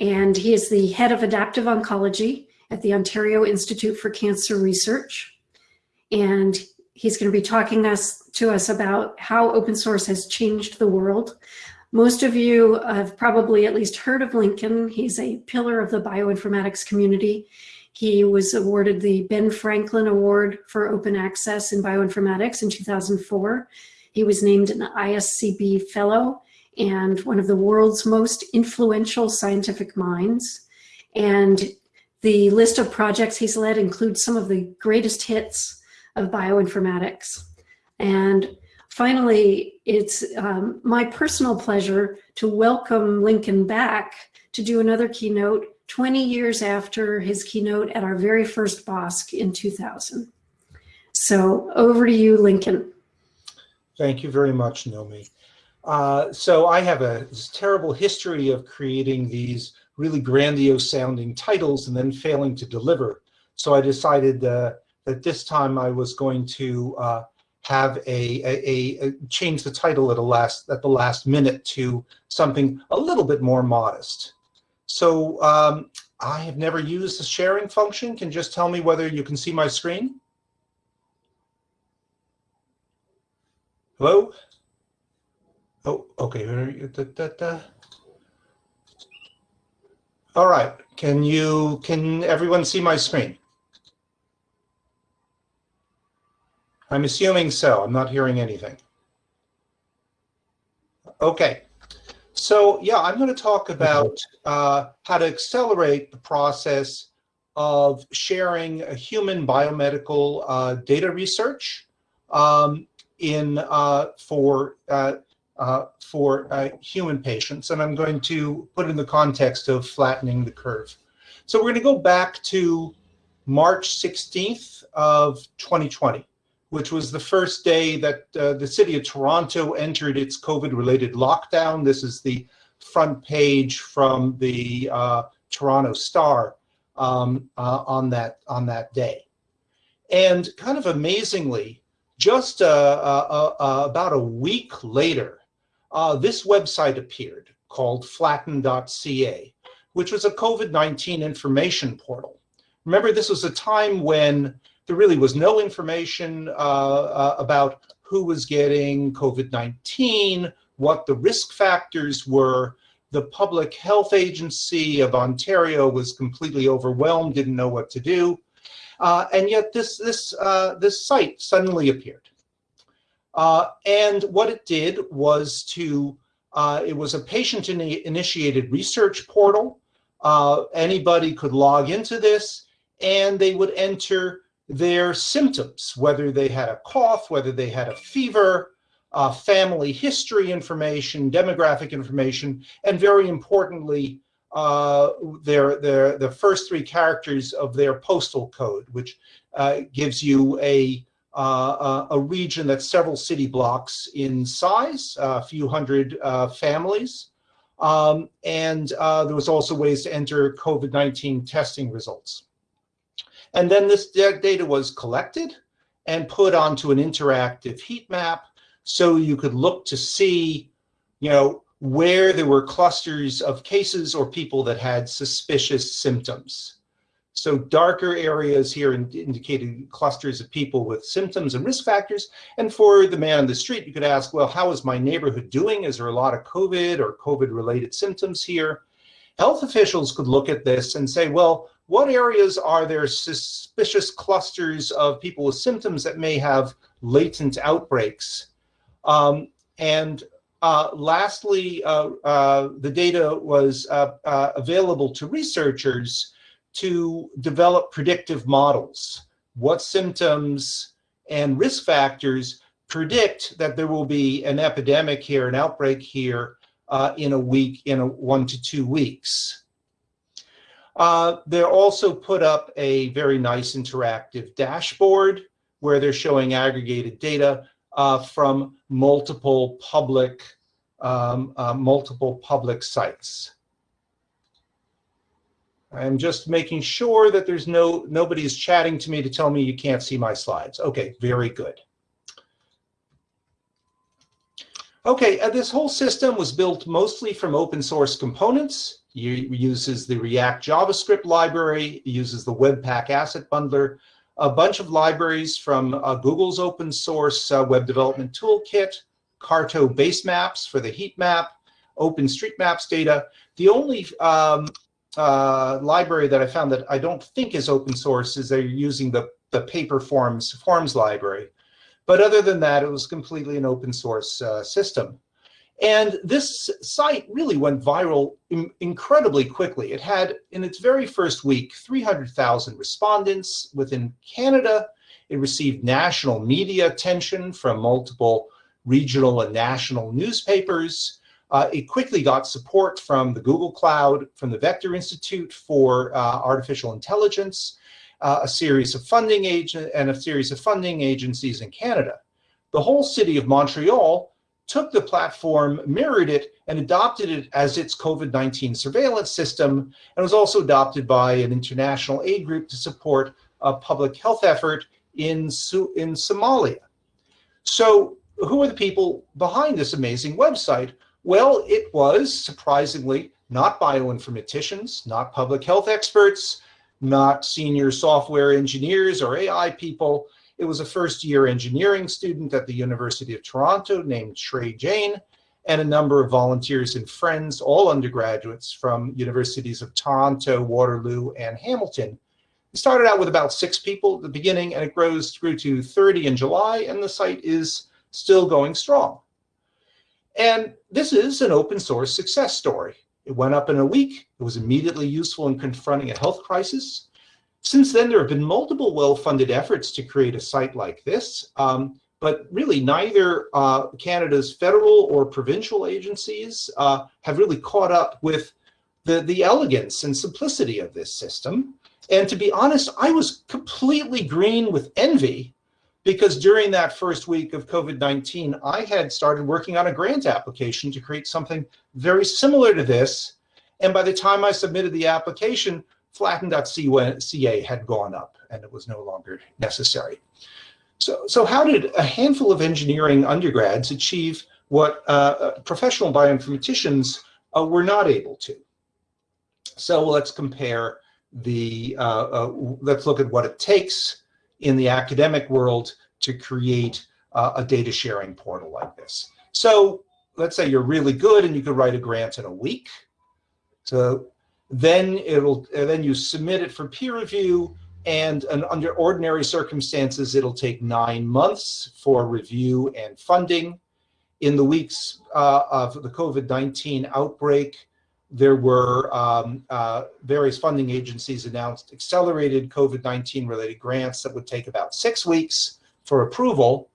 and he is the head of adaptive oncology at the Ontario Institute for Cancer Research. And he's going to be talking us, to us about how open source has changed the world. Most of you have probably at least heard of Lincoln. He's a pillar of the bioinformatics community. He was awarded the Ben Franklin Award for Open Access in Bioinformatics in 2004. He was named an ISCB Fellow and one of the world's most influential scientific minds. And the list of projects he's led includes some of the greatest hits of bioinformatics. And finally, it's um, my personal pleasure to welcome Lincoln back to do another keynote 20 years after his keynote at our very first BOSC in 2000. So over to you, Lincoln. Thank you very much, Nomi. Uh, so I have a terrible history of creating these really grandiose sounding titles and then failing to deliver. So I decided uh, that this time I was going to uh, have a, a, a, change the title at a last at the last minute to something a little bit more modest. So um, I have never used the sharing function. Can just tell me whether you can see my screen. Hello? Oh, okay. All right. Can you, can everyone see my screen? I'm assuming so. I'm not hearing anything. Okay. So yeah, I'm going to talk about uh, how to accelerate the process of sharing human biomedical uh, data research um, in uh, for uh, for uh, human patients, and I'm going to put in the context of flattening the curve. So we're going to go back to March 16th of 2020 which was the first day that uh, the city of Toronto entered its COVID-related lockdown. This is the front page from the uh, Toronto Star um, uh, on that on that day. And kind of amazingly, just uh, about a week later, this website appeared called flatten.ca, which was a COVID-19 information portal. Remember, this was a time when there really was no information uh, uh, about who was getting COVID-19, what the risk factors were. The Public Health Agency of Ontario was completely overwhelmed, didn't know what to do. Uh, and yet this, this, uh, this site suddenly appeared. Uh, and what it did was to, uh, it was a patient-initiated research portal. anybody could log into this and they would enter their symptoms, whether they had a cough, whether they had a fever, uh, family history information, demographic information, and very importantly, uh, their, their, the first three characters of their postal code, which uh, gives you a, uh, a region that's several city blocks in size, a few hundred uh, families. Um, and uh, there was also ways to enter COVID-19 testing results. And then this data was collected and put onto an interactive heat map so you could look to see, you know, where there were clusters of cases or people that had suspicious symptoms. So darker areas here indicated clusters of people with symptoms and risk factors. And for the man on the street, you could ask, well, how is my neighborhood doing? Is there a lot of COVID or COVID related symptoms here? Health officials could look at this and say, well, what areas are there suspicious clusters of people with symptoms that may have latent outbreaks? Um, and uh, lastly, uh, uh, the data was uh, uh, available to researchers to develop predictive models. What symptoms and risk factors predict that there will be an epidemic here, an outbreak here uh, in a week, in a one to two weeks. Uh, they also put up a very nice interactive dashboard where they're showing aggregated data uh, from multiple public um, uh, multiple public sites. I'm just making sure that there's no nobody's chatting to me to tell me you can't see my slides. Okay, very good. Okay, uh, this whole system was built mostly from open source components It uses the React JavaScript library, it uses the Webpack Asset Bundler, a bunch of libraries from uh, Google's open source uh, web development toolkit, Carto base maps for the heat map, OpenStreetMaps data. The only um, uh, library that I found that I don't think is open source is they're using the, the paper forms, forms library. But other than that, it was completely an open source uh, system. And this site really went viral incredibly quickly. It had, in its very first week, 300,000 respondents within Canada. It received national media attention from multiple regional and national newspapers. Uh, it quickly got support from the Google Cloud, from the Vector Institute for uh, Artificial Intelligence, uh, a series of funding agent and a series of funding agencies in Canada. The whole city of Montreal took the platform, mirrored it, and adopted it as its COVID-19 surveillance system, and was also adopted by an international aid group to support a public health effort in, in Somalia. So who are the people behind this amazing website? Well, it was surprisingly not bioinformaticians, not public health experts, not senior software engineers or AI people. It was a first year engineering student at the University of Toronto named Shrey Jain and a number of volunteers and friends, all undergraduates from universities of Toronto, Waterloo, and Hamilton. It started out with about six people at the beginning and it grows through to 30 in July and the site is still going strong. And this is an open source success story. It went up in a week. It was immediately useful in confronting a health crisis. Since then, there have been multiple well-funded efforts to create a site like this, um, but really neither uh, Canada's federal or provincial agencies uh, have really caught up with the, the elegance and simplicity of this system. And to be honest, I was completely green with envy because during that first week of COVID-19, I had started working on a grant application to create something very similar to this. And by the time I submitted the application, flatten.ca had gone up and it was no longer necessary. So, so how did a handful of engineering undergrads achieve what uh, professional bioinformaticians uh, were not able to? So let's compare the, uh, uh let's look at what it takes in the academic world to create uh, a data sharing portal like this. So let's say you're really good and you could write a grant in a week. So then it'll then you submit it for peer review and an, under ordinary circumstances, it'll take nine months for review and funding. In the weeks uh, of the COVID-19 outbreak, there were um, uh, various funding agencies announced accelerated COVID-19 related grants that would take about six weeks for approval.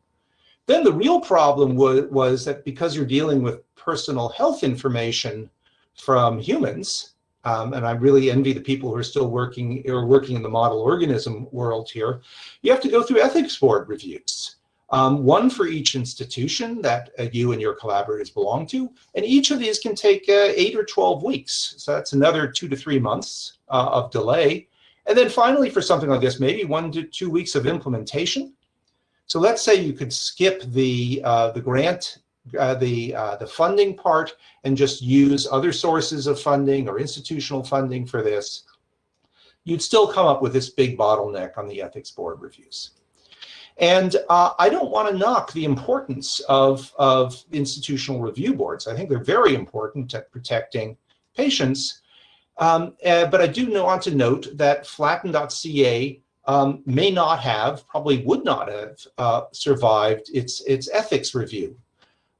Then the real problem was, was that because you're dealing with personal health information from humans, um, and I really envy the people who are still working or working in the model organism world here. You have to go through ethics board reviews, um, one for each institution that uh, you and your collaborators belong to, and each of these can take uh, eight or 12 weeks. So that's another two to three months uh, of delay. And then finally, for something like this, maybe one to two weeks of implementation. So let's say you could skip the, uh, the grant uh, the, uh, the funding part and just use other sources of funding or institutional funding for this, you'd still come up with this big bottleneck on the ethics board reviews. And uh, I don't want to knock the importance of, of institutional review boards. I think they're very important at protecting patients. Um, uh, but I do want to note that flatten.ca um, may not have, probably would not have uh, survived its, its ethics review.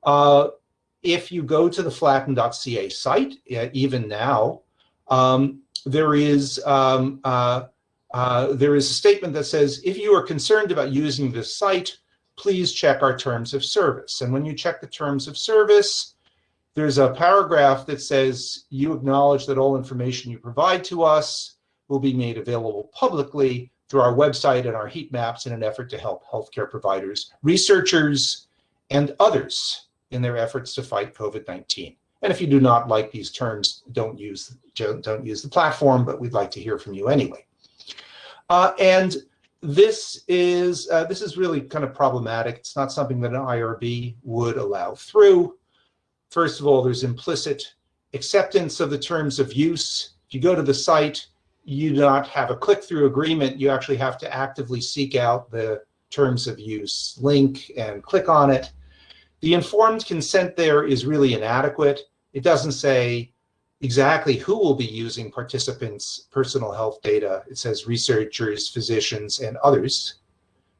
Uh, if you go to the flatten.ca site, even now, um, there is um, uh, uh, there is a statement that says, if you are concerned about using this site, please check our terms of service. And when you check the terms of service, there's a paragraph that says you acknowledge that all information you provide to us will be made available publicly through our website and our heat maps in an effort to help healthcare providers, researchers, and others in their efforts to fight COVID-19. And if you do not like these terms, don't use, don't use the platform, but we'd like to hear from you anyway. Uh, and this is, uh, this is really kind of problematic. It's not something that an IRB would allow through. First of all, there's implicit acceptance of the terms of use. If you go to the site, you do not have a click-through agreement. You actually have to actively seek out the terms of use link and click on it. The informed consent there is really inadequate. It doesn't say exactly who will be using participants' personal health data. It says researchers, physicians, and others.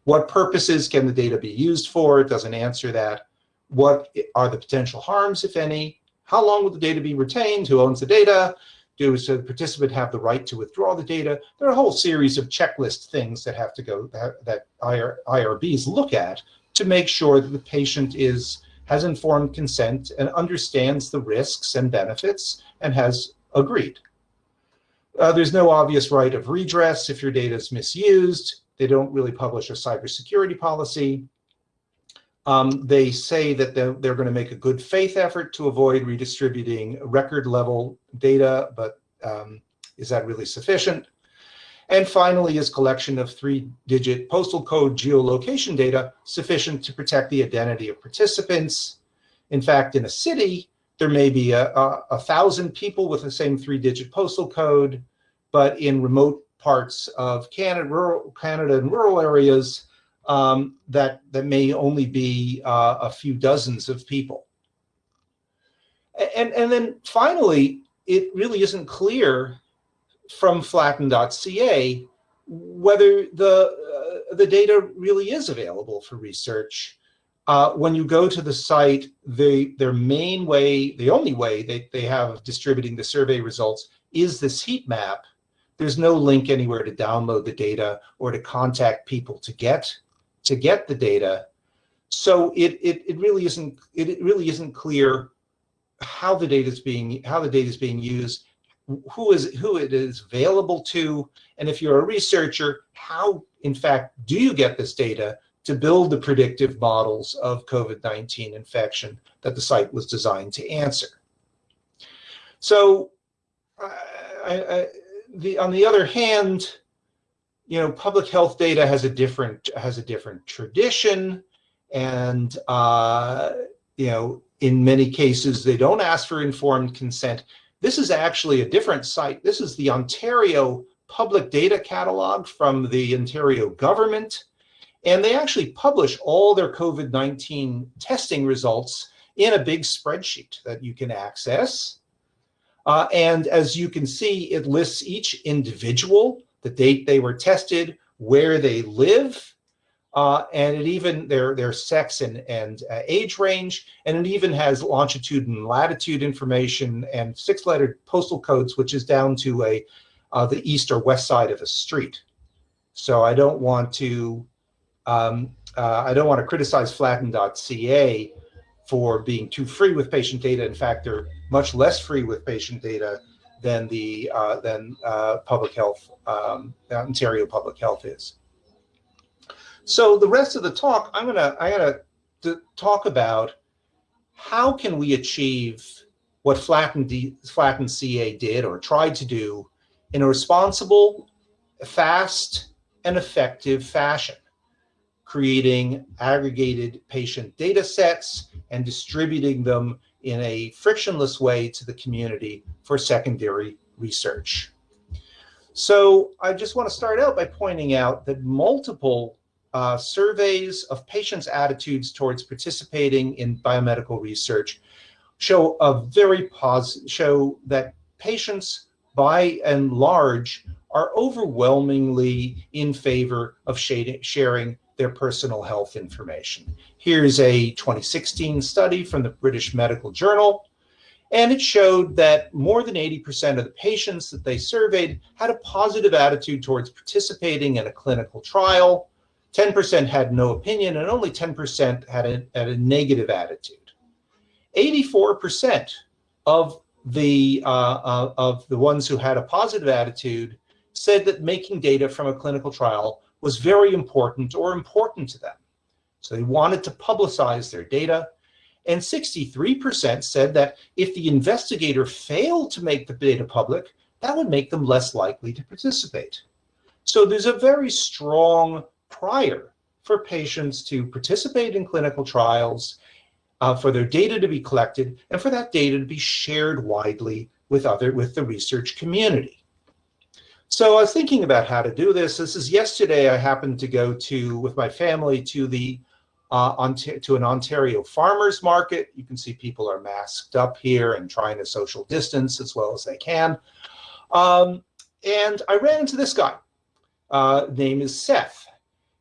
What purposes can the data be used for? It doesn't answer that. What are the potential harms, if any? How long will the data be retained? Who owns the data? Does the participant have the right to withdraw the data? There are a whole series of checklist things that have to go that IR, IRBs look at to make sure that the patient is has informed consent and understands the risks and benefits and has agreed. Uh, there's no obvious right of redress if your data is misused. They don't really publish a cybersecurity policy. Um, they say that they're, they're going to make a good faith effort to avoid redistributing record level data, but um, is that really sufficient? And finally, is collection of three-digit postal code geolocation data sufficient to protect the identity of participants? In fact, in a city, there may be a, a, a thousand people with the same three-digit postal code, but in remote parts of Canada, rural, Canada and rural areas, um, that, that may only be uh, a few dozens of people. And, and then finally, it really isn't clear from flatten.ca whether the, uh, the data really is available for research. Uh, when you go to the site, they, their main way, the only way they, they have of distributing the survey results is this heat map. There's no link anywhere to download the data or to contact people to get to get the data. So it, it, it really isn't it, it really isn't clear how the data is being how the data is being used, who is who it is available to, and if you're a researcher, how in fact do you get this data to build the predictive models of COVID-19 infection that the site was designed to answer. So I, I, the, on the other hand, you know, public health data has a different has a different tradition, and uh, you know, in many cases they don't ask for informed consent. This is actually a different site. This is the Ontario Public Data Catalog from the Ontario government, and they actually publish all their COVID-19 testing results in a big spreadsheet that you can access. Uh, and as you can see, it lists each individual the date they were tested, where they live, uh, and it even their their sex and and uh, age range, and it even has longitude and latitude information and six-letter postal codes, which is down to a uh, the east or west side of a street. So I don't want to um, uh, I don't want to criticize Flatten.ca for being too free with patient data. In fact, they're much less free with patient data than the uh, than uh, public health um, Ontario Public Health is. So the rest of the talk, I'm gonna I'm gonna talk about how can we achieve what Flatten, Flatten CA did or tried to do in a responsible, fast, and effective fashion, creating aggregated patient data sets and distributing them in a frictionless way to the community for secondary research. So I just want to start out by pointing out that multiple uh, surveys of patients' attitudes towards participating in biomedical research show a very positive, show that patients by and large are overwhelmingly in favor of sharing their personal health information. Here's a 2016 study from the British Medical Journal, and it showed that more than 80% of the patients that they surveyed had a positive attitude towards participating in a clinical trial. 10% had no opinion, and only 10% had a, had a negative attitude. 84% of the uh, uh, of the ones who had a positive attitude said that making data from a clinical trial was very important or important to them. So they wanted to publicize their data. And 63% said that if the investigator failed to make the data public, that would make them less likely to participate. So there's a very strong prior for patients to participate in clinical trials uh, for their data to be collected and for that data to be shared widely with other with the research community. So I was thinking about how to do this. This is yesterday I happened to go to with my family to the uh, to an Ontario farmers market. You can see people are masked up here and trying to social distance as well as they can. Um, and I ran into this guy. Uh, name is Seth.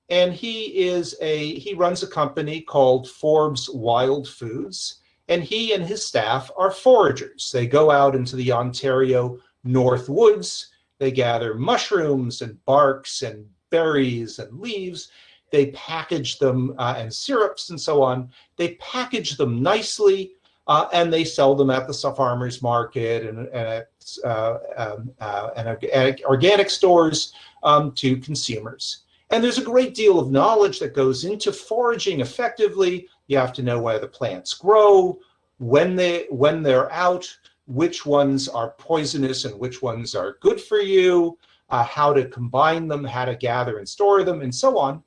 And he is a, he runs a company called Forbes Wild Foods. And he and his staff are foragers. They go out into the Ontario North Woods. They gather mushrooms and barks and berries and leaves. They package them uh, and syrups and so on. They package them nicely uh, and they sell them at the farmers market and, and at, uh, um, uh, and organic stores um, to consumers. And there's a great deal of knowledge that goes into foraging effectively. You have to know where the plants grow, when they when they're out, which ones are poisonous and which ones are good for you, uh, how to combine them, how to gather and store them, and so on.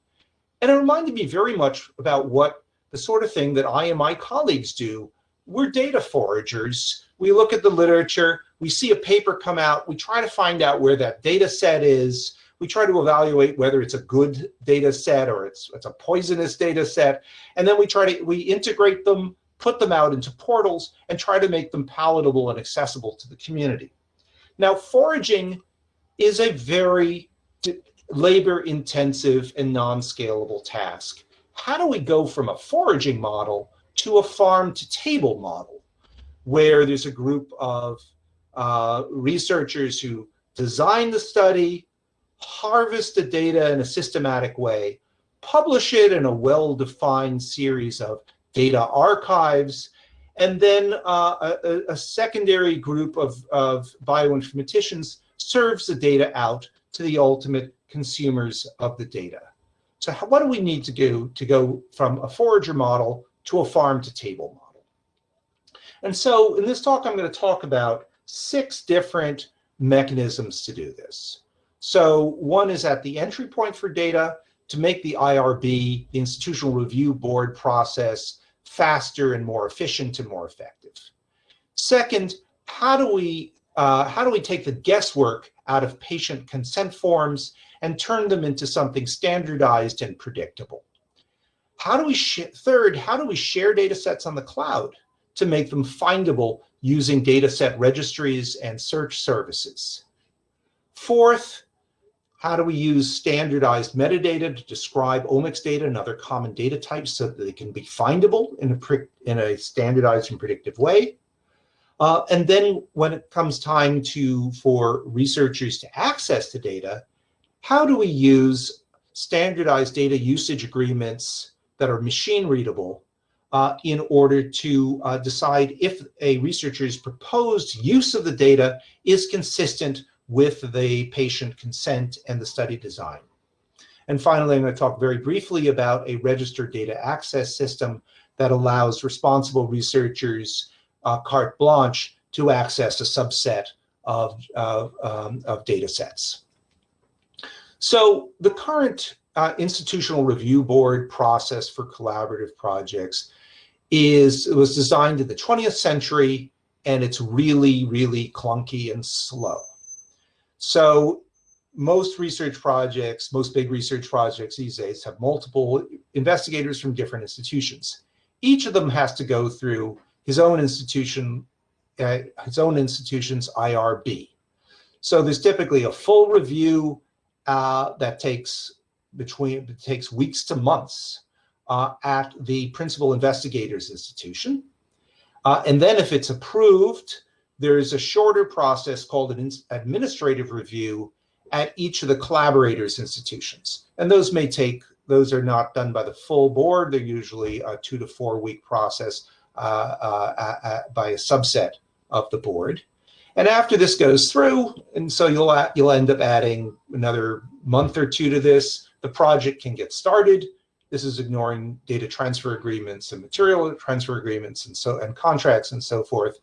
And it reminded me very much about what the sort of thing that I and my colleagues do. We're data foragers. We look at the literature, we see a paper come out, we try to find out where that data set is, we try to evaluate whether it's a good data set or it's, it's a poisonous data set, and then we try to, we integrate them, put them out into portals, and try to make them palatable and accessible to the community. Now, foraging is a very labor intensive and non-scalable task. How do we go from a foraging model to a farm to table model where there's a group of uh, researchers who design the study, harvest the data in a systematic way, publish it in a well-defined series of data archives, and then uh, a, a, secondary group of, of bioinformaticians serves the data out to the ultimate consumers of the data. So how, what do we need to do to go from a forager model to a farm to table model? And so in this talk, I'm going to talk about six different mechanisms to do this. So one is at the entry point for data to make the IRB, the Institutional Review Board process, faster and more efficient and more effective. Second, how do we uh, how do we take the guesswork out of patient consent forms and turn them into something standardized and predictable? How do we third, how do we share data sets on the cloud to make them findable using data set registries and search services? Fourth, how do we use standardized metadata to describe omics data and other common data types so that they can be findable in a, in a standardized and predictive way? Uh, and then when it comes time to for researchers to access the data, how do we use standardized data usage agreements that are machine readable uh, in order to uh, decide if a researcher's proposed use of the data is consistent with the patient consent and the study design. And finally, I'm going to talk very briefly about a registered data access system that allows responsible researchers uh, carte blanche to access a subset of, uh, um, of data sets. So the current uh, institutional review board process for collaborative projects is was designed in the 20th century and it's really, really clunky and slow. So most research projects, most big research projects these days have multiple investigators from different institutions. Each of them has to go through his own institution, uh, his own institution's IRB. So there's typically a full review uh, that takes between it takes weeks to months uh, at the principal investigators institution. Uh, and then if it's approved, there is a shorter process called an administrative review at each of the collaborators institutions. And those may take, those are not done by the full board. They're usually a two to four week process uh, uh, by a subset of the board. And after this goes through, and so you'll, you'll end up adding another month or two to this, the project can get started. This is ignoring data transfer agreements and material transfer agreements and so and contracts and so forth.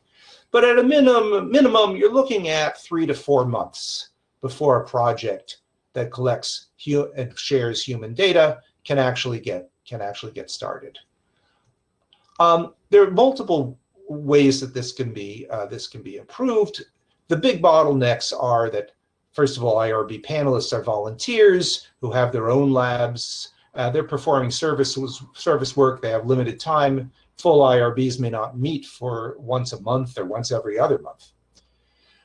But at a minimum, minimum, you're looking at three to four months before a project that collects and shares human data can actually get can actually get started. Um, there are multiple ways that this can be uh, this can be improved. The big bottlenecks are that first of all, IRB panelists are volunteers who have their own labs. Uh, they're performing service service work. They have limited time. Full IRBs may not meet for once a month or once every other month.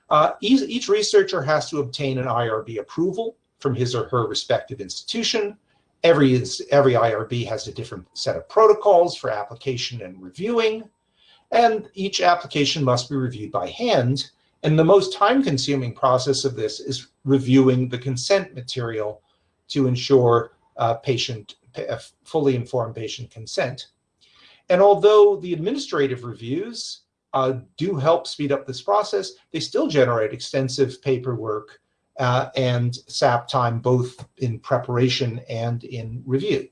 Uh, each, each researcher has to obtain an IRB approval from his or her respective institution. Every, every IRB has a different set of protocols for application and reviewing, and each application must be reviewed by hand. And the most time-consuming process of this is reviewing the consent material to ensure uh, patient, fully informed patient consent. And although the administrative reviews uh, do help speed up this process, they still generate extensive paperwork uh, and SAP time, both in preparation and in review.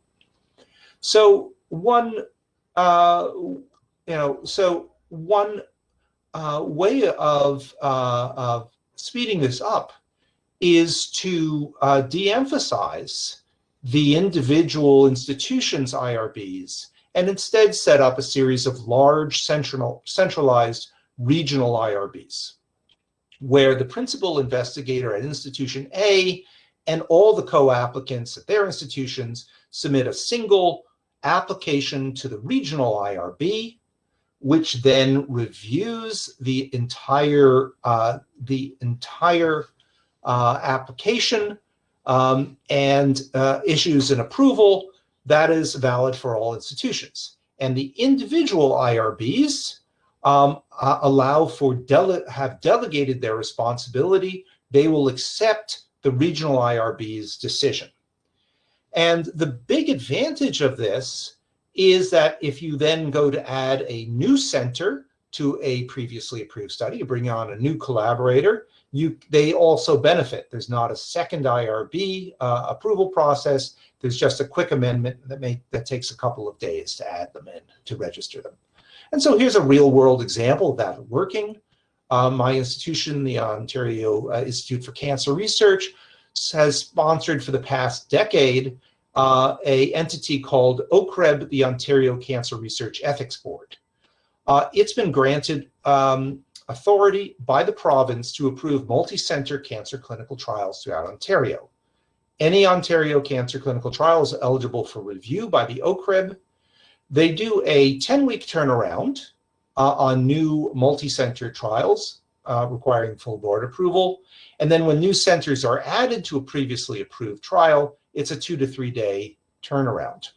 So one, uh, you know, so one uh, way of, uh, of speeding this up is to uh, de-emphasize the individual institutions IRBs and instead set up a series of large central, centralized regional IRBs, where the principal investigator at institution A and all the co-applicants at their institutions submit a single application to the regional IRB, which then reviews the entire uh, the entire uh, application um, and uh, issues an approval that is valid for all institutions. And the individual IRBs um, uh, allow for, dele have delegated their responsibility. They will accept the regional IRB's decision. And the big advantage of this is that if you then go to add a new center to a previously approved study, you bring on a new collaborator, you, they also benefit. There's not a second IRB uh, approval process. There's just a quick amendment that, that takes a couple of days to add them in, to register them. And so here's a real world example of that working. Um, my institution, the Ontario uh, Institute for Cancer Research, has sponsored for the past decade uh, a entity called OCREB, the Ontario Cancer Research Ethics Board. Uh, it's been granted um, authority by the province to approve multi-center cancer clinical trials throughout Ontario. Any Ontario cancer clinical trial is eligible for review by the OCREB. They do a 10-week turnaround uh, on new multi-center trials uh, requiring full board approval. And then when new centers are added to a previously approved trial, it's a two to three day turnaround.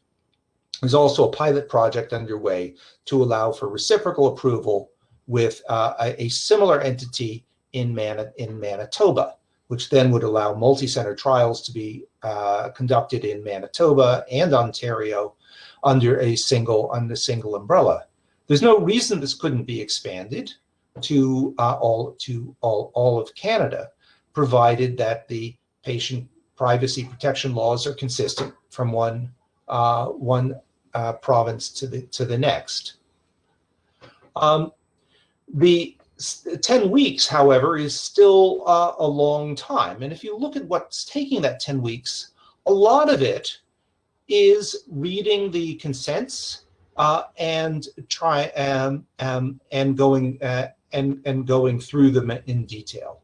There's also a pilot project underway to allow for reciprocal approval with uh, a, a, similar entity in, Mani in Manitoba which then would allow multi-center trials to be uh, conducted in Manitoba and Ontario under a single under single umbrella. There's no reason this couldn't be expanded to uh, all to all, all of Canada, provided that the patient privacy protection laws are consistent from one uh, one uh, province to the to the next. Um, the 10 weeks, however, is still uh, a long time. And if you look at what's taking that 10 weeks, a lot of it is reading the consents uh, and try um, um, and going uh, and and going through them in detail.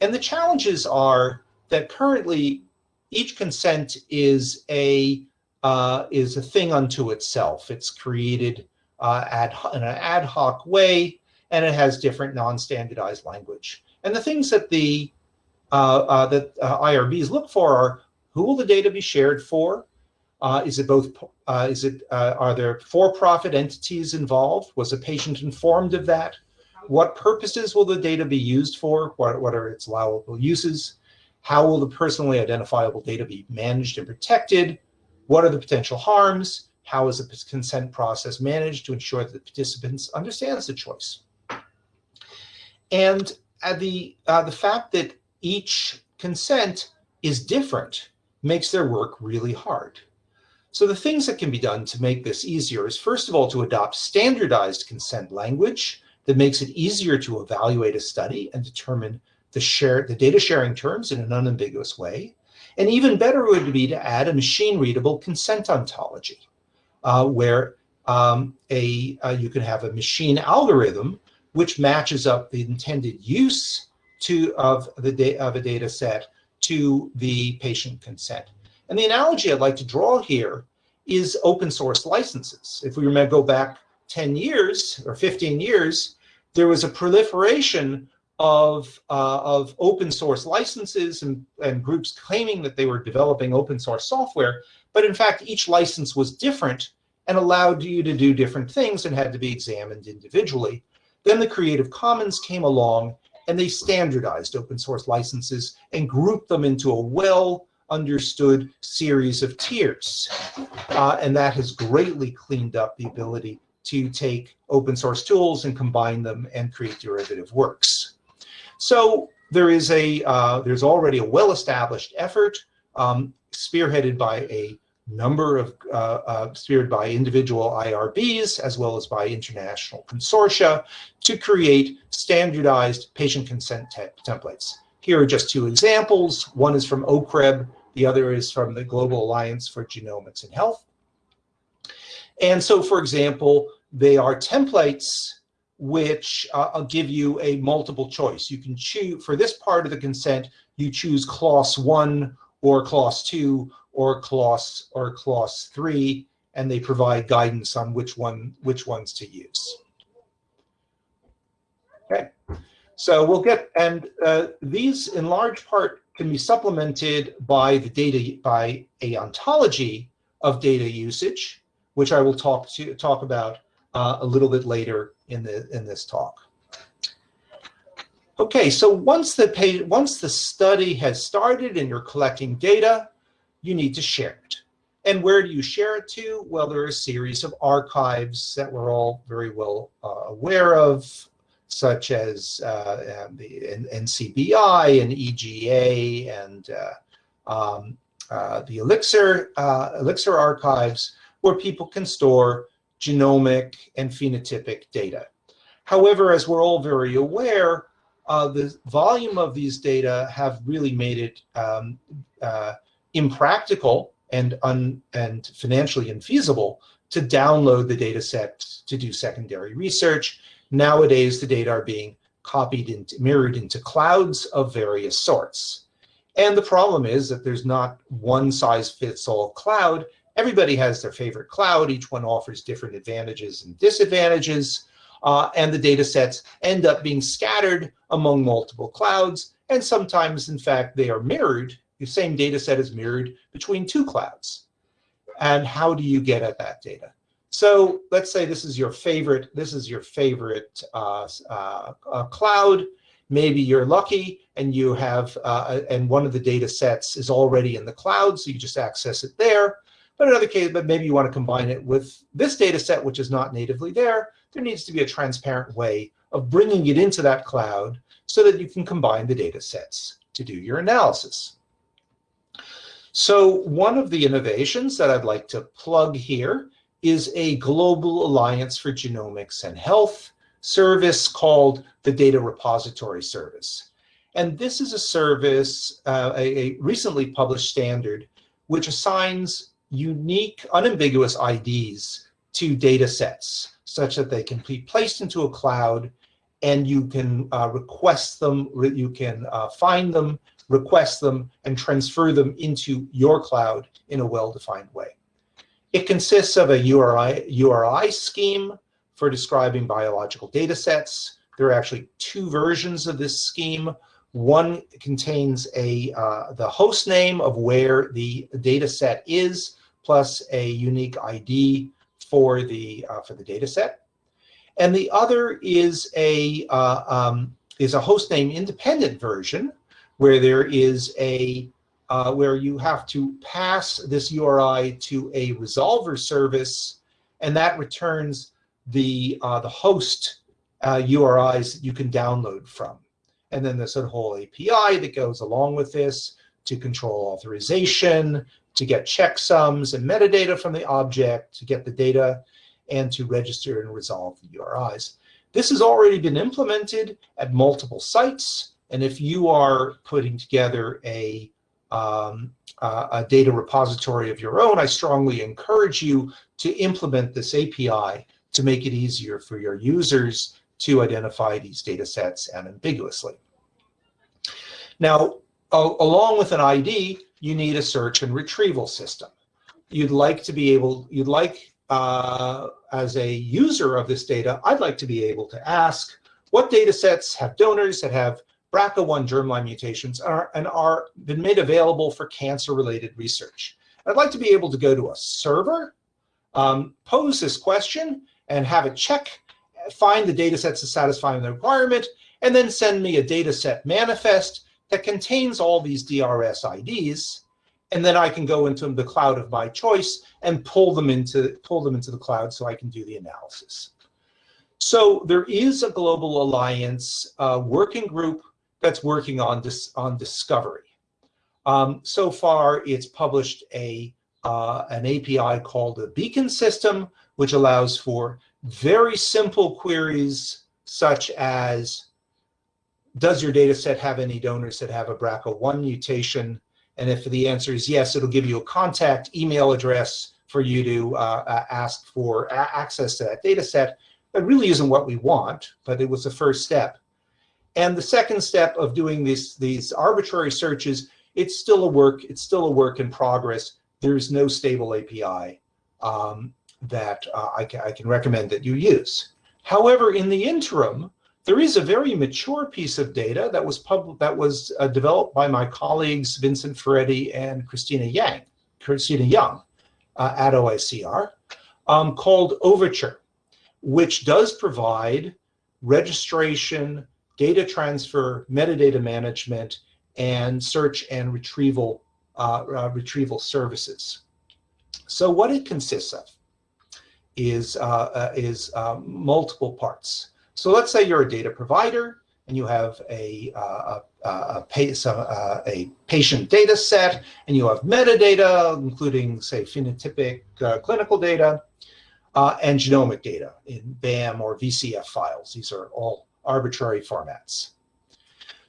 And the challenges are that currently each consent is a uh, is a thing unto itself. It's created uh, ad, in an ad hoc way and it has different non-standardized language. And the things that the uh, uh, that uh, IRBs look for are who will the data be shared for? Uh, is it both? Uh, is it? Uh, are there for-profit entities involved? Was a patient informed of that? What purposes will the data be used for? What, what are its allowable uses? How will the personally identifiable data be managed and protected? What are the potential harms? How is the consent process managed to ensure that the participants understands the choice? And uh, the, uh, the fact that each consent is different makes their work really hard. So the things that can be done to make this easier is first of all to adopt standardized consent language that makes it easier to evaluate a study and determine the share the data sharing terms in an unambiguous way. And even better would be to add a machine readable consent ontology uh, where um, a uh, you can have a machine algorithm which matches up the intended use to of the of a data set to the patient consent. And the analogy I'd like to draw here is open source licenses. If we remember go back 10 years or 15 years, there was a proliferation of, uh, of open source licenses and, and groups claiming that they were developing open source software. But in fact, each license was different and allowed you to do different things and had to be examined individually. Then the Creative Commons came along and they standardized open source licenses and grouped them into a well understood series of tiers. Uh, and that has greatly cleaned up the ability to take open source tools and combine them and create derivative works. So there is a, uh, there's already a well-established effort um, spearheaded by a number of uh, uh, spearheaded by individual IRBs as well as by international consortia to create standardized patient consent te templates. Here are just two examples. One is from OCREB, the other is from the Global Alliance for Genomics and Health. And so, for example, they are templates which uh, give you a multiple choice. You can choose, for this part of the consent, you choose clause one or clause two or clause or clause three, and they provide guidance on which one which ones to use. Okay, so we'll get and uh, these in large part can be supplemented by the data by a ontology of data usage, which I will talk to talk about uh, a little bit later in the in this talk. Okay, so once the page, once the study has started and you're collecting data, you need to share it. And where do you share it to? Well, there are a series of archives that we're all very well uh, aware of, such as uh, the NCBI and EGA and uh, um, uh, the Elixir, uh, Elixir archives, where people can store genomic and phenotypic data. However, as we're all very aware, uh, the volume of these data have really made it um, impractical and, un, and financially infeasible to download the data sets to do secondary research. Nowadays, the data are being copied and mirrored into clouds of various sorts. And the problem is that there's not one size fits all cloud. Everybody has their favorite cloud. Each one offers different advantages and disadvantages. Uh, and the data sets end up being scattered among multiple clouds. And sometimes, in fact, they are mirrored the same data set is mirrored between two clouds. And how do you get at that data? So let's say this is your favorite, this is your favorite uh, uh, uh, cloud. Maybe you're lucky and you have, uh, and one of the data sets is already in the cloud, so you just access it there. But in other cases, but maybe you want to combine it with this data set, which is not natively there. There needs to be a transparent way of bringing it into that cloud so that you can combine the data sets to do your analysis. So one of the innovations that I'd like to plug here is a global alliance for genomics and health service called the Data Repository Service. And this is a service, uh, a, a recently published standard, which assigns unique, unambiguous IDs to data sets such that they can be placed into a cloud and you can uh, request them, you can uh, find them, request them, and transfer them into your cloud in a well-defined way. It consists of a URI, URI scheme for describing biological data sets. There are actually two versions of this scheme. One contains a uh, the host name of where the data set is, plus a unique ID for the uh, for the data set. And the other is a uh, um, is a host name independent version where there is a uh, where you have to pass this URI to a resolver service, and that returns the uh, the host uh, URIs that you can download from. And then there's a whole API that goes along with this to control authorization, to get checksums and metadata from the object, to get the data, and to register and resolve the URIs. This has already been implemented at multiple sites. And if you are putting together a, um, a data repository of your own, I strongly encourage you to implement this API to make it easier for your users to identify these data sets unambiguously. Now, along with an ID, you need a search and retrieval system. You'd like to be able, you'd like, uh, as a user of this data, I'd like to be able to ask what data sets have donors that have BRCA1 germline mutations are, and are been made available for cancer-related research. I'd like to be able to go to a server, um, pose this question, and have it check, find the data sets that satisfy the requirement, and then send me a data set manifest that contains all these DRS IDs, and then I can go into the cloud of my choice and pull them into pull them into the cloud so I can do the analysis. So there is a global alliance uh, working group that's working on this on discovery. Um, so far, it's published a uh, an API called the Beacon system, which allows for very simple queries such as does your data set have any donors that have a BRCA1 mutation? And if the answer is yes, it'll give you a contact email address for you to uh, ask for access to that data set. That really isn't what we want, but it was the first step. And the second step of doing these, these arbitrary searches, it's still a work, it's still a work in progress. There's no stable API um, that uh, I, I can recommend that you use. However, in the interim, there is a very mature piece of data that was pub that was uh, developed by my colleagues Vincent Ferretti and Christina Yang, Christina Yung uh, at OICR, um, called Overture, which does provide registration, data transfer, metadata management, and search and retrieval uh, uh retrieval services. So what it consists of is uh, uh, is multiple parts. So let's say you're a data provider and you have a, uh, a, a, uh, a, patient data set and you have metadata, including say phenotypic clinical data and genomic data in BAM or VCF files. These are all arbitrary formats.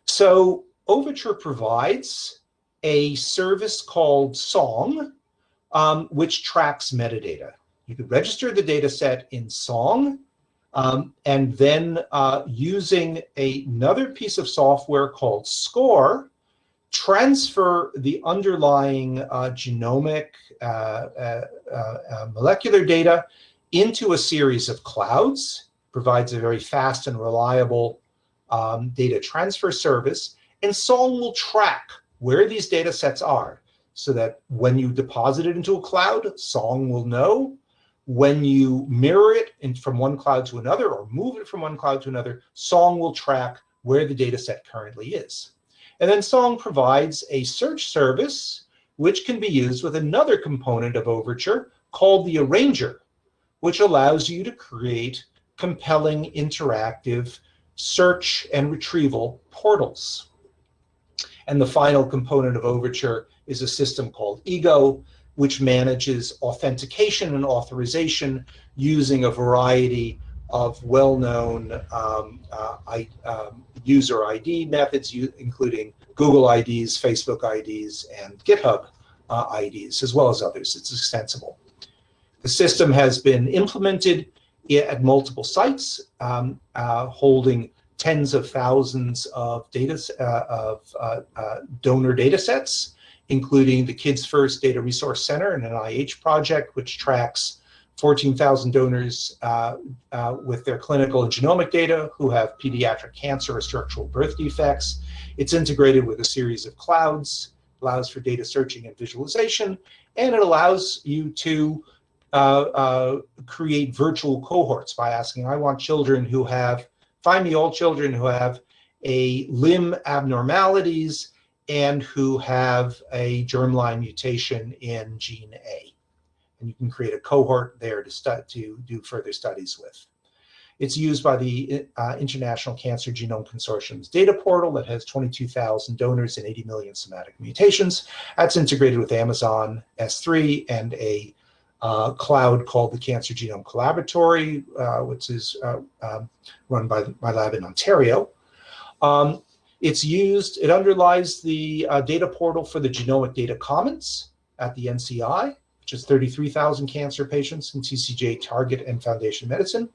So Overture provides a service called Song, um, which tracks metadata. You could register the data set in Song um, and then uh, using a, another piece of software called SCORE, transfer the underlying uh, genomic uh, uh, uh, molecular data into a series of clouds, provides a very fast and reliable um, data transfer service, and Song will track where these data sets are so that when you deposit it into a cloud, Song will know when you mirror it in, from one cloud to another or move it from one cloud to another, Song will track where the data set currently is. And then Song provides a search service which can be used with another component of Overture called the Arranger, which allows you to create compelling interactive search and retrieval portals. And the final component of Overture is a system called Ego, which manages authentication and authorization using a variety of well-known um, uh, um, user ID methods, including Google IDs, Facebook IDs, and GitHub uh, IDs, as well as others. It's extensible. The system has been implemented at multiple sites, um, uh, holding tens of thousands of data uh, of uh, uh, donor data sets including the Kids First Data Resource Center and an NIH project, which tracks 14,000 donors uh, with their clinical and genomic data who have pediatric cancer or structural birth defects. It's integrated with a series of clouds, allows for data searching and visualization, and it allows you to create virtual cohorts by asking, I want children who have, find me all children who have a limb abnormalities and who have a germline mutation in gene A. And you can create a cohort there to, to do further studies with. It's used by the uh, International Cancer Genome Consortium's data portal that has 22,000 donors and 80 million somatic mutations. That's integrated with Amazon S3 and a uh, cloud called the Cancer Genome Collaboratory, uh, which is uh, um, run by my lab in Ontario. Um, It's used, it underlies the uh, data portal for the Genomic Data Commons at the NCI, which is 33,000 cancer patients in TCGA Target and Foundation Medicine.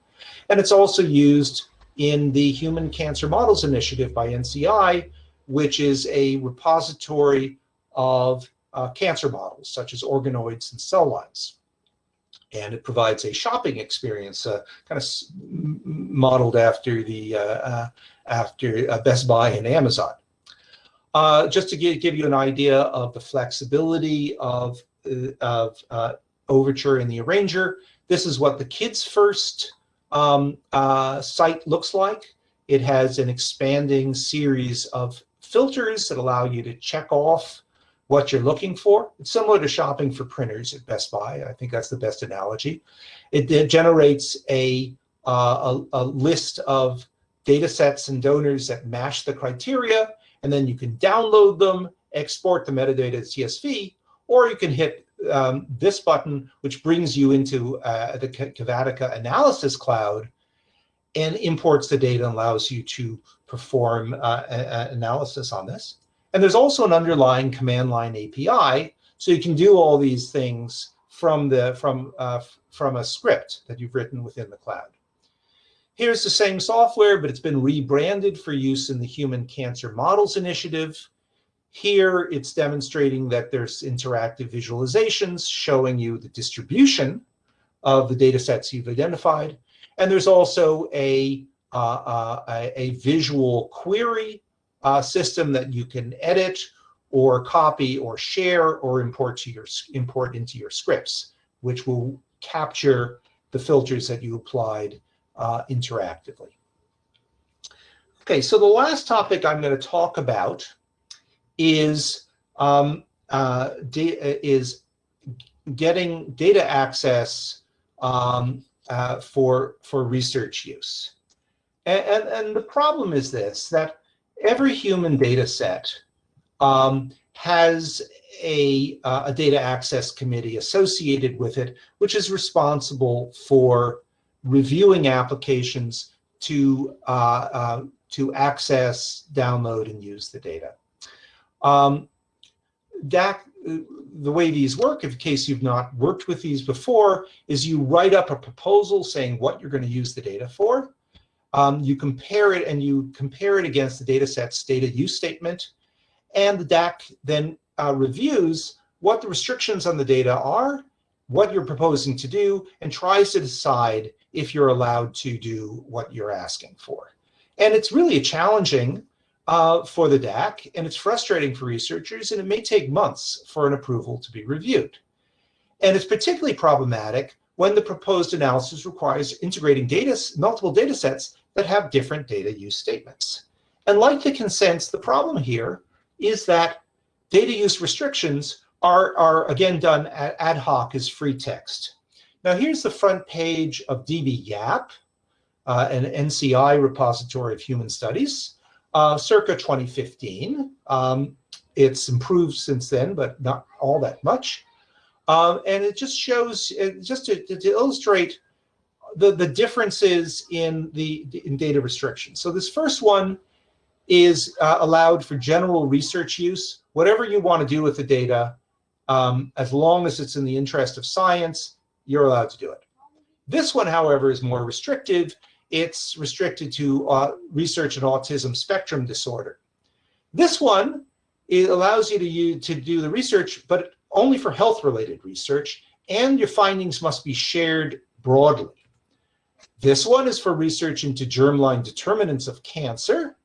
And it's also used in the Human Cancer Models Initiative by NCI, which is a repository of uh, cancer models, such as organoids and cell lines. And it provides a shopping experience, uh, kind of modeled after the uh, uh after uh, Best Buy and Amazon. Uh, just to give, give you an idea of the flexibility of, of Overture and the Arranger, this is what the Kids First um, site looks like. It has an expanding series of filters that allow you to check off what you're looking for. It's similar to shopping for printers at Best Buy. I think that's the best analogy. It, it generates a, uh, a, a, list of data sets and donors that match the criteria, and then you can download them, export the metadata as CSV, or you can hit um, this button, which brings you into uh, the Cavatica Analysis Cloud and imports the data and allows you to perform uh, analysis on this. And there's also an underlying command line API, so you can do all these things from the from uh, from a script that you've written within the cloud. Here's the same software, but it's been rebranded for use in the Human Cancer Models Initiative. Here, it's demonstrating that there's interactive visualizations showing you the distribution of the data sets you've identified. And there's also a, uh, uh, a, a visual query uh, system that you can edit or copy or share or import to your import into your scripts, which will capture the filters that you applied uh, interactively. Okay, so the last topic I'm going to talk about is um, uh, is getting data access um, uh, for for research use. And, and, and the problem is this, that every human data set um, has a, uh, a data access committee associated with it, which is responsible for reviewing applications to, uh, uh, to access, download, and use the data. Um, DAC, the way these work, in case you've not worked with these before, is you write up a proposal saying what you're going to use the data for um, you compare it and you compare it against the data set's data use statement. And the DAC then uh, reviews what the restrictions on the data are, what you're proposing to do, and tries to decide if you're allowed to do what you're asking for. And it's really challenging uh, for the DAC, and it's frustrating for researchers, and it may take months for an approval to be reviewed. And it's particularly problematic when the proposed analysis requires integrating data, multiple data sets that have different data use statements. And like the consents, the problem here is that data use restrictions are, are again done ad hoc as free text. Now here's the front page of dbGaP, uh, an NCI repository of human studies, uh, circa 2015. Um, it's improved since then, but not all that much. Um, and it just shows, just to, to illustrate the, the differences in the in data restrictions. So this first one is uh, allowed for general research use. Whatever you want to do with the data, um, as long as it's in the interest of science, you're allowed to do it. This one, however, is more restrictive. It's restricted to uh, research in autism spectrum disorder. This one it allows you to, use, to do the research, but only for health-related research, and your findings must be shared broadly. This one is for research into germline determinants of cancer.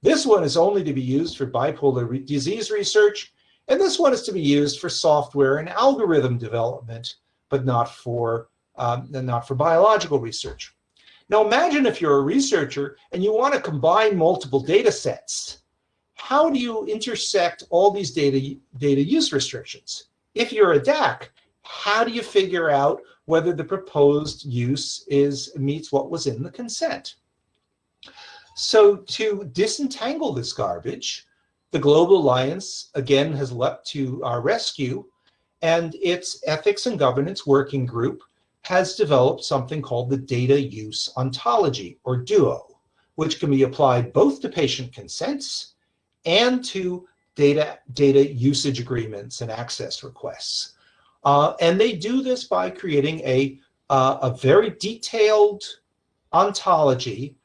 This one is only to be used for bipolar re disease research. And this one is to be used for software and algorithm development, but not for, um, not for biological research. Now imagine if you're a researcher and you want to combine multiple data sets. How do you intersect all these data, data use restrictions? If you're a DAC, how do you figure out whether the proposed use is meets what was in the consent. So to disentangle this garbage, the Global Alliance again has leapt to our rescue and its ethics and governance working group has developed something called the data use ontology or DUO, which can be applied both to patient consents and to data, data usage agreements and access requests. Uh, and they do this by creating a, uh, a very detailed ontology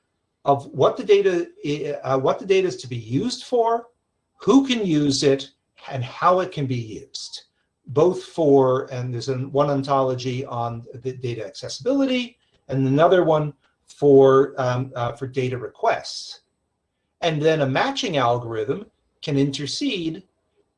of what the data uh, what the data is to be used for, who can use it, and how it can be used. Both for, and there's an, one ontology on the data accessibility, and another one for, um, uh, for data requests. And then a matching algorithm can intercede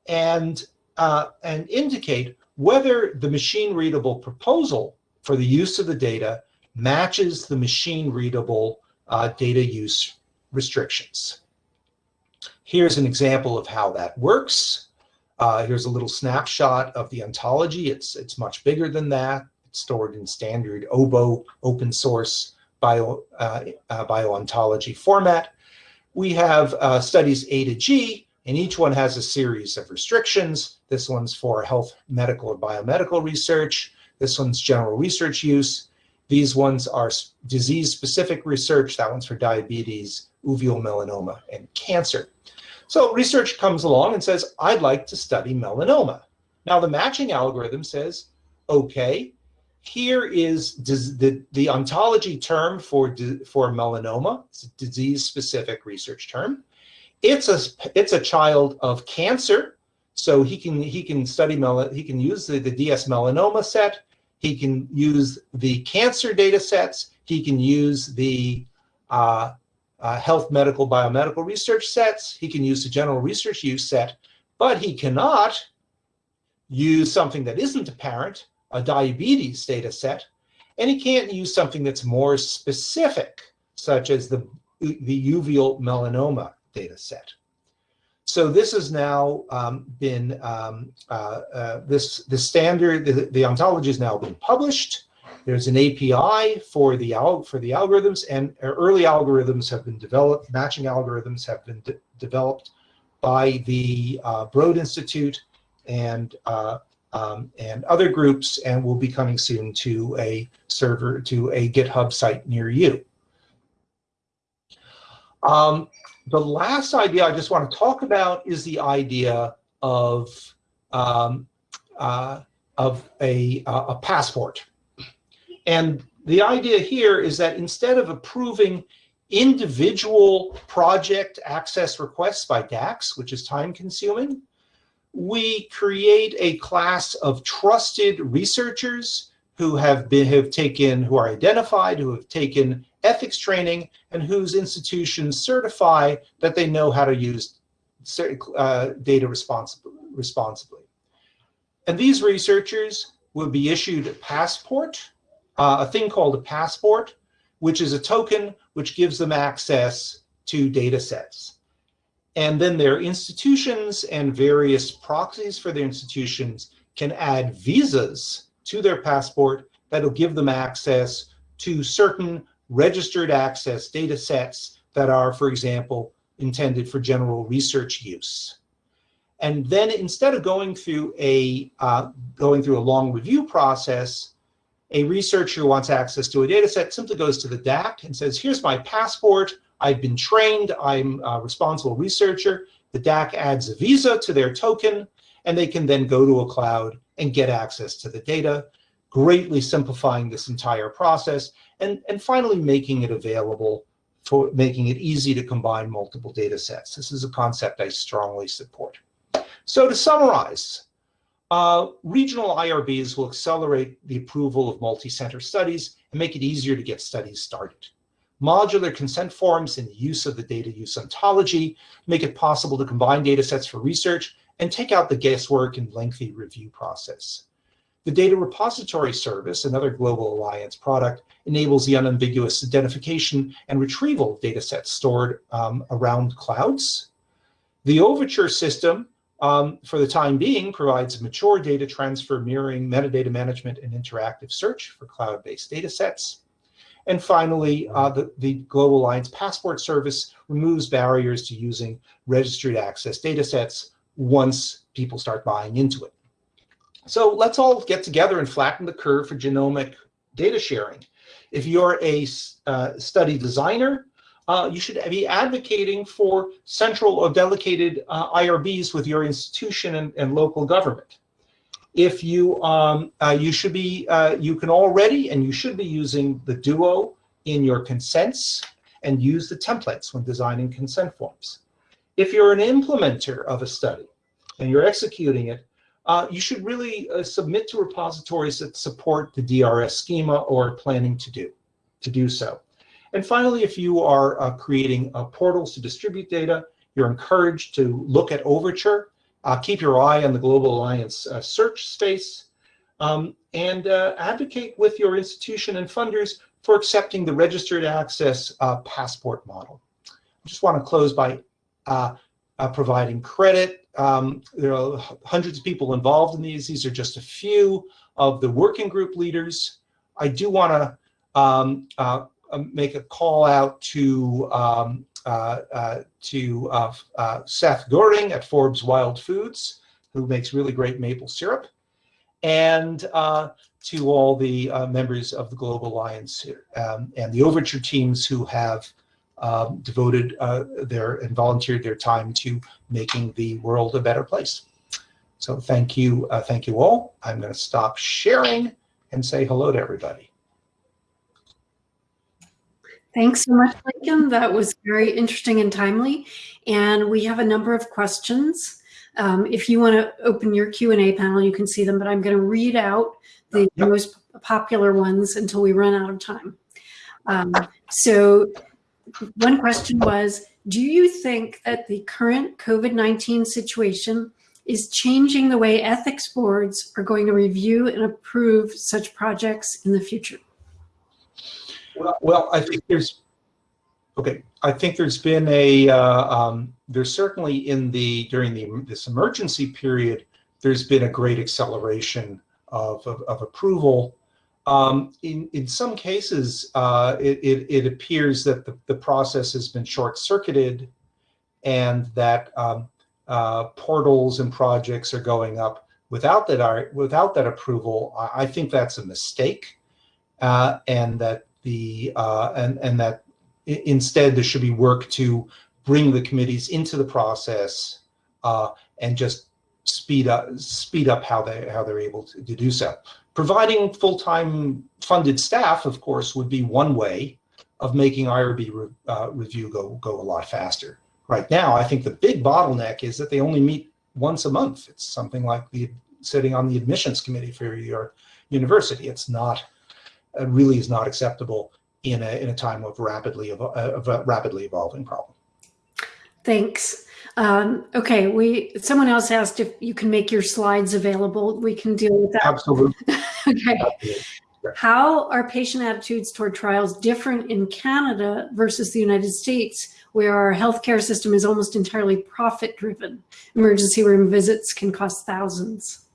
and, uh, and indicate whether the machine readable proposal for the use of the data matches the machine readable uh, data use restrictions. Here's an example of how that works. Uh, here's a little snapshot of the ontology. It's, it's much bigger than that. It's stored in standard OBO open source bio, uh, uh, bioontology format. We have uh, studies A to G, and each one has a series of restrictions. This one's for health, medical, or biomedical research. This one's general research use. These ones are disease-specific research. That one's for diabetes, uveal melanoma, and cancer. So research comes along and says, I'd like to study melanoma. Now the matching algorithm says, okay, here is the, the ontology term for, for melanoma. It's a disease-specific research term. It's a, it's a child of cancer, so he can, he can study, mel he can use the, the DS melanoma set. He can use the cancer data sets. He can use the uh, uh, health, medical, biomedical research sets. He can use the general research use set, but he cannot use something that isn't apparent, a diabetes data set, and he can't use something that's more specific, such as the, the uveal melanoma data set. So this has now um, been, um, uh, uh, this, the standard, the, the ontology has now been published. There's an API for the, for the algorithms and early algorithms have been developed, matching algorithms have been de developed by the uh, Broad Institute and uh, um, and other groups and will be coming soon to a server, to a GitHub site near you. Um, the last idea I just want to talk about is the idea of, um, uh, of a, a passport. And the idea here is that instead of approving individual project access requests by DACs, which is time consuming, we create a class of trusted researchers who have been have taken who are identified who have taken ethics training and whose institutions certify that they know how to use uh, data responsibly, responsibly. And these researchers will be issued a passport, uh, a thing called a passport, which is a token which gives them access to data sets. And then their institutions and various proxies for their institutions can add visas to their passport that'll give them access to certain registered access data sets that are, for example, intended for general research use. And then instead of going through a uh, going through a long review process, a researcher wants access to a data set simply goes to the DAC and says, here's my passport. I've been trained, I'm a responsible researcher. The DAC adds a visa to their token, and they can then go to a cloud and get access to the data, greatly simplifying this entire process, and, and finally making it available for making it easy to combine multiple data sets. This is a concept I strongly support. So to summarize, uh, regional IRBs will accelerate the approval of multi-center studies and make it easier to get studies started. Modular consent forms and the use of the data use ontology make it possible to combine data sets for research and take out the guesswork and lengthy review process. The Data Repository Service, another Global Alliance product, enables the unambiguous identification and retrieval of data sets stored um, around clouds. The Overture system, um, for the time being, provides mature data transfer, mirroring, metadata management, and interactive search for cloud-based data sets. And finally, uh, the, the Global Alliance Passport Service removes barriers to using registered access data sets once people start buying into it. So let's all get together and flatten the curve for genomic data sharing. If you're a uh, study designer, uh, you should be advocating for central or delegated uh, IRBs with your institution and, and local government. If you, um, uh, you should be, uh, you can already and you should be using the Duo in your consents and use the templates when designing consent forms. If you're an implementer of a study and you're executing it, uh, you should really uh, submit to repositories that support the DRS schema or planning to do, to do so. And finally, if you are uh, creating uh, portals to distribute data, you're encouraged to look at Overture, uh, keep your eye on the Global Alliance uh, search space, um, and advocate with your institution and funders for accepting the registered access passport model. I just want to close by providing credit um, there are hundreds of people involved in these. These are just a few of the working group leaders. I do want to um, uh, um, make a call out to um, uh, uh, to uh, uh, Seth Goring at Forbes Wild Foods, who makes really great maple syrup, and uh, to all the members of the Global Alliance um, and the Overture teams who have um, devoted uh, their and volunteered their time to making the world a better place. So thank you, uh, thank you all. I'm going to stop sharing and say hello to everybody. Thanks so much, Lincoln. That was very interesting and timely. And we have a number of questions. Um, if you want to open your Q&A panel, you can see them, but I'm going to read out the yep. most popular ones until we run out of time. Um, so one question was, do you think that the current COVID-19 situation is changing the way ethics boards are going to review and approve such projects in the future? Well, well I think there's, okay, I think there's been a, uh, um, there's certainly in the, during the, this emergency period, there's been a great acceleration of, of, of approval um, in, in some cases, uh, it, it, it, appears that the, the process has been short-circuited and that um, uh, portals and projects are going up without that, without that approval. I, think that's a mistake uh, and that the uh, and, and that instead there should be work to bring the committees into the process uh, and just speed up speed up how they how they're able to, to do so. Providing full-time funded staff, of course, would be one way of making IRB re, uh, review go, go a lot faster. Right now, I think the big bottleneck is that they only meet once a month. It's something like the sitting on the admissions committee for your university. It's not, it really is not acceptable in a, in a time of rapidly, of a rapidly evolving problem. Thanks. Um, okay, we someone else asked if you can make your slides available. We can deal with that. Absolutely. okay. Absolutely. How are patient attitudes toward trials different in Canada versus the United States, where our healthcare system is almost entirely profit driven? Emergency room visits can cost thousands.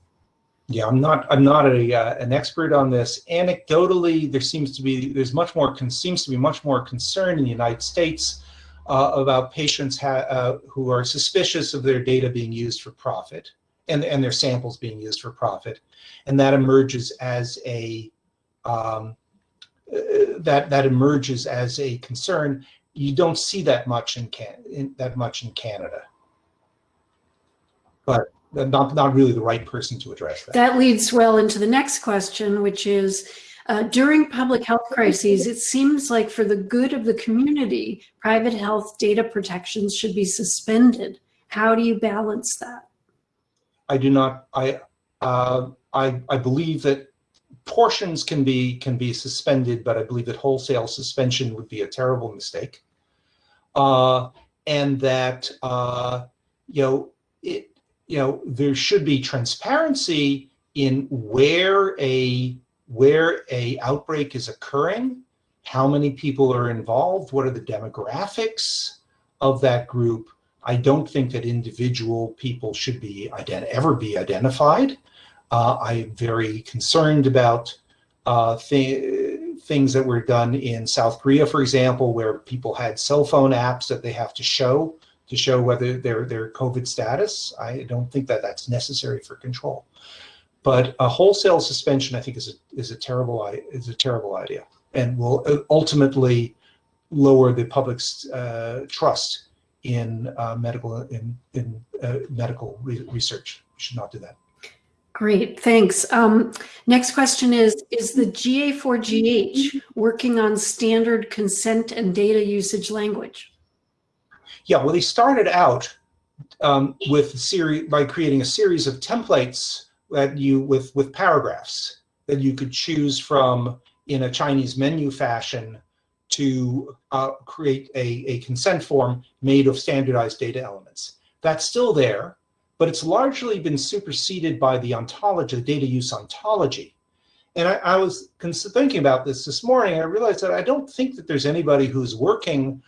Yeah, I'm not. I'm not a uh, an expert on this. Anecdotally, there seems to be there's much more seems to be much more concern in the United States uh, about patients uh, who are suspicious of their data being used for profit and, and their samples being used for profit. And that emerges as a, um, uh, that, that emerges as a concern. You don't see that much in, Can in that much in Canada. But not, not really the right person to address that. That leads well into the next question, which is, uh, during public health crises, it seems like for the good of the community, private health data protections should be suspended. How do you balance that? I do not, I, uh, I, I believe that portions can be, can be suspended, but I believe that wholesale suspension would be a terrible mistake. Uh, and that, uh, you know, it, you know, there should be transparency in where a where a outbreak is occurring, how many people are involved, what are the demographics of that group. I don't think that individual people should be ever be identified. Uh, I'm very concerned about uh, th things that were done in South Korea, for example, where people had cell phone apps that they have to show to show whether their their COVID status. I don't think that that's necessary for control. But a wholesale suspension, I think, is a is a terrible is a terrible idea, and will ultimately lower the public's uh, trust in uh, medical in in uh, medical re research. We should not do that. Great, thanks. Um, next question is, is the GA4GH working on standard consent and data usage language? Yeah, well, they started out um, with series by creating a series of templates that you with with paragraphs that you could choose from in a Chinese menu fashion to uh, create a, a consent form made of standardized data elements. That's still there, but it's largely been superseded by the ontology, the data use ontology. And I, I was thinking about this this morning, and I realized that I don't think that there's anybody who's working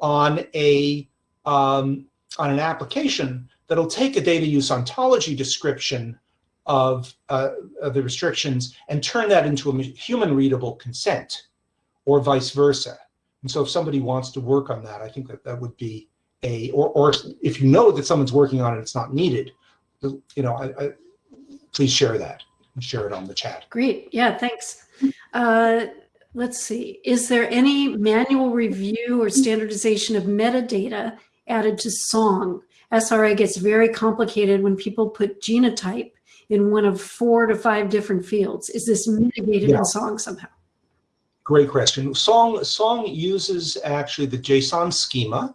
on a um, on an application that'll take a data use ontology description of, uh, of the restrictions and turn that into a human readable consent or vice versa. And so if somebody wants to work on that, I think that that would be a, or, or if you know that someone's working on it, it's not needed, you know, I, I, please share that and share it on the chat. Great, yeah, thanks. Uh, let's see, is there any manual review or standardization of metadata added to song? SRA gets very complicated when people put genotype in one of four to five different fields. Is this mitigated Yeah. in song somehow? Great question. Song Song uses actually the JSON schema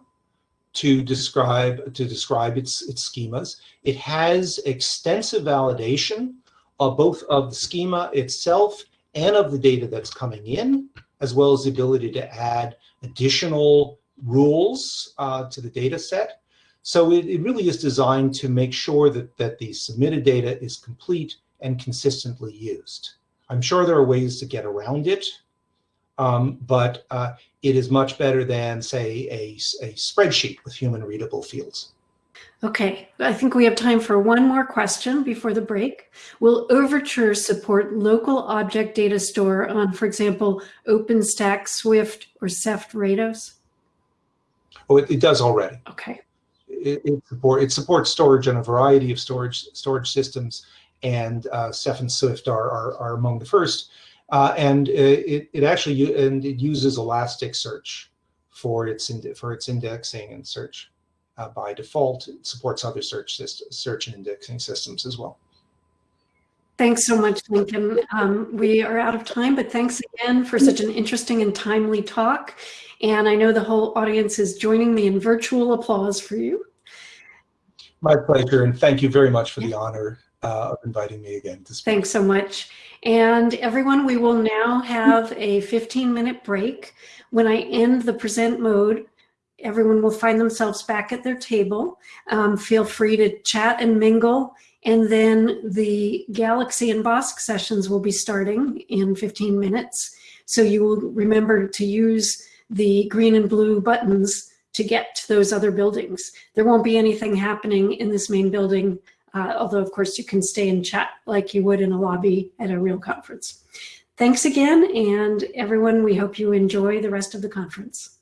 to describe to describe its its schemas. It has extensive validation of both of the schema itself and of the data that's coming in, as well as the ability to add additional rules uh, to the data set. So it, it really is designed to make sure that, that the submitted data is complete and consistently used. I'm sure there are ways to get around it, um, but uh, it is much better than, say, a, a spreadsheet with human readable fields. Okay, I think we have time for one more question before the break. Will Overture support local object data store on, for example, OpenStack, Swift, or Ceph Rados? Oh, it, it does already. Okay, It, it, support, it supports storage on a variety of storage storage systems, and uh, Ceph and Swift are, are, are among the first. Uh, and it, it actually and it uses Elasticsearch for its for its indexing and search uh, by default. It supports other search search and indexing systems as well. Thanks so much, Lincoln. Um, we are out of time, but thanks again for such an interesting and timely talk. And I know the whole audience is joining me in virtual applause for you. My pleasure, and thank you very much for the honor uh, of inviting me again to speak. Thanks so much. And everyone, we will now have a 15 minute break. When I end the present mode, everyone will find themselves back at their table. Um, feel free to chat and mingle. And then the Galaxy and BOSC sessions will be starting in 15 minutes. So you will remember to use the green and blue buttons to get to those other buildings. There won't be anything happening in this main building uh, although of course you can stay and chat like you would in a lobby at a real conference. Thanks again, and everyone, we hope you enjoy the rest of the conference.